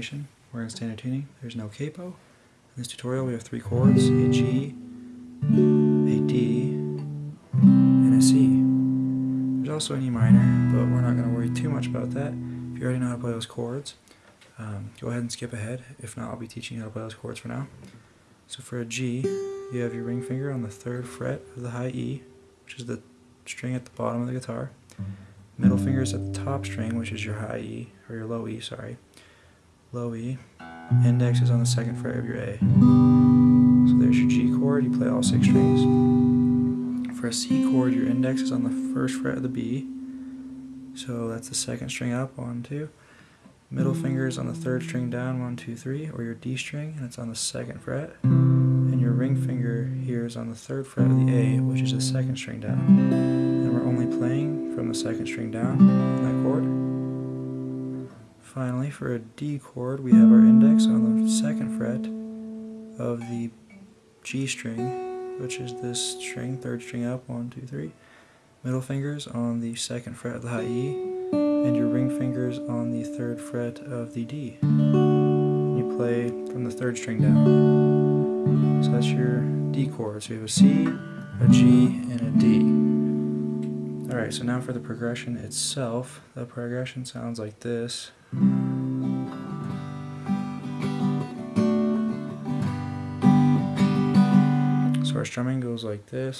explanation. We're in standard tuning. There's no capo. In this tutorial we have three chords, a G, a D, and a C. There's also an E minor, but we're not going to worry too much about that. If you already know how to play those chords, um, go ahead and skip ahead. If not, I'll be teaching you how to play those chords for now. So for a G, you have your ring finger on the third fret of the high E, which is the string at the bottom of the guitar. Middle finger is at the top string, which is your high E, or your low E, sorry. Low E. Index is on the second fret of your A. So there's your G chord, you play all six strings. For a C chord, your index is on the first fret of the B. So that's the second string up, one, two. Middle finger is on the third string down, one, two, three, or your D string, and it's on the second fret. And your ring finger here is on the third fret of the A, which is the second string down. And we're only playing from the second string down that chord. Finally, for a D chord, we have our index on the second fret of the G string, which is this string, third string up, one, two, three. Middle fingers on the second fret of the high E, and your ring fingers on the third fret of the D. You play from the third string down. So that's your D chord. So you have a C, a G, and a D. Alright, so now for the progression itself. The progression sounds like this. So our strumming goes like this.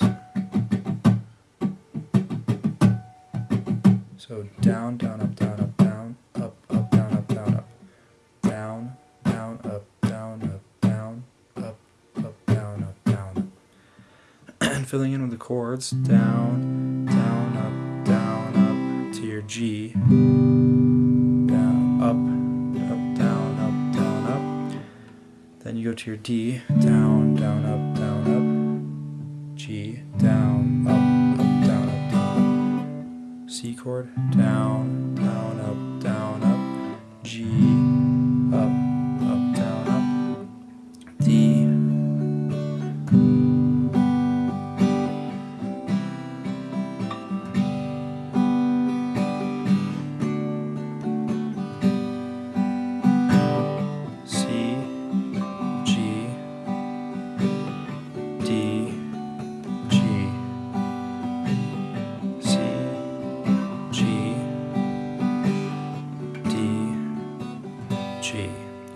So down, down, up, down, up, down, up, up, down, up, down, up, down, down, up, down, up, down, up, up, down, up, down, and filling in with the chords, down, down, up, down, up to your G, Then you go to your D, down, down, up, down, up, G, down, up, up, down, up. C chord, down, down, up, down, up, G,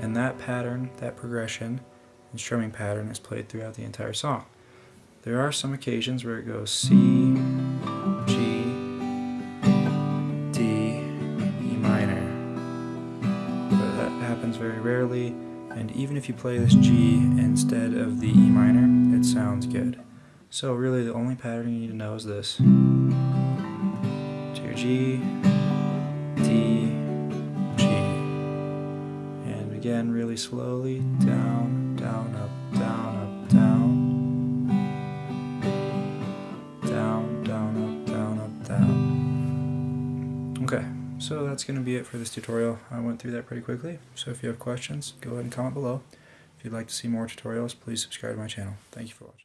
And that pattern, that progression, and strumming pattern is played throughout the entire song. There are some occasions where it goes C, G, D, E minor. But that happens very rarely, and even if you play this G instead of the E minor, it sounds good. So really the only pattern you need to know is this. To your G, D, again really slowly, down, down, up, down, up, down, down, down, up, down, up, down. Okay, so that's going to be it for this tutorial. I went through that pretty quickly, so if you have questions, go ahead and comment below. If you'd like to see more tutorials, please subscribe to my channel. Thank you for watching.